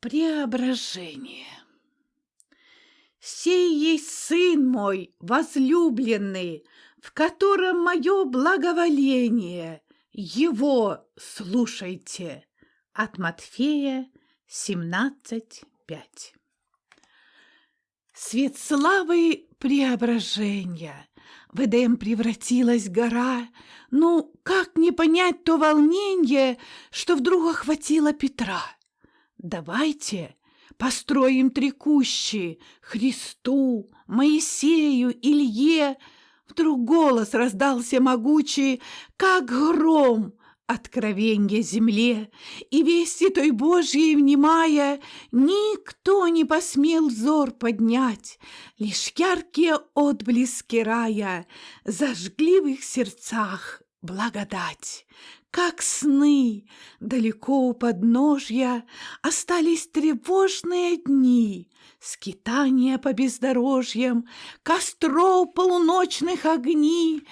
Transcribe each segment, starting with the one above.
Преображение. Сей есть Сын мой, возлюбленный, в котором мое благоволение. Его слушайте. От Матфея 17.5. Свет славы преображения. В Эдем превратилась гора. Ну, как не понять то волнение, что вдруг охватило Петра? Давайте построим три Христу, Моисею, Илье. Вдруг голос раздался могучий, как гром, откровенье земле, и вести той Божьей внимая, никто не посмел взор поднять, лишь яркие отблески рая зажгли в их сердцах благодать. Как сны, далеко у подножья Остались тревожные дни, Скитания по бездорожьям, Костров полуночных огни,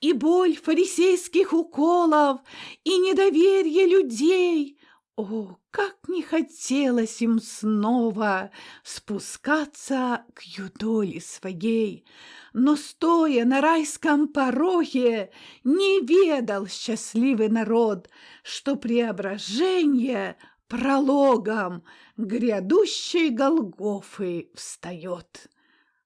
И боль фарисейских уколов, И недоверие людей, о, как не хотелось им снова спускаться к юдоле своей, но, стоя на райском пороге, не ведал счастливый народ, что преображение прологом грядущей Голгофы встает.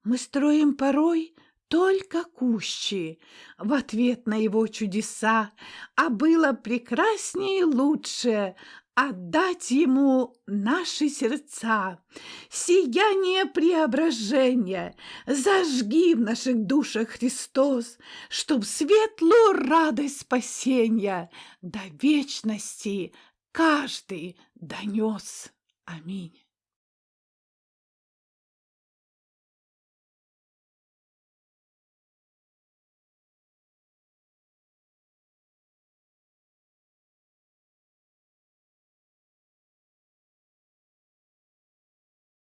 Мы строим порой только кущи в ответ на его чудеса, а было прекраснее и лучше отдать ему наши сердца, сияние преображения, зажги в наших душах Христос, чтоб светлую радость спасения до вечности каждый донес. Аминь.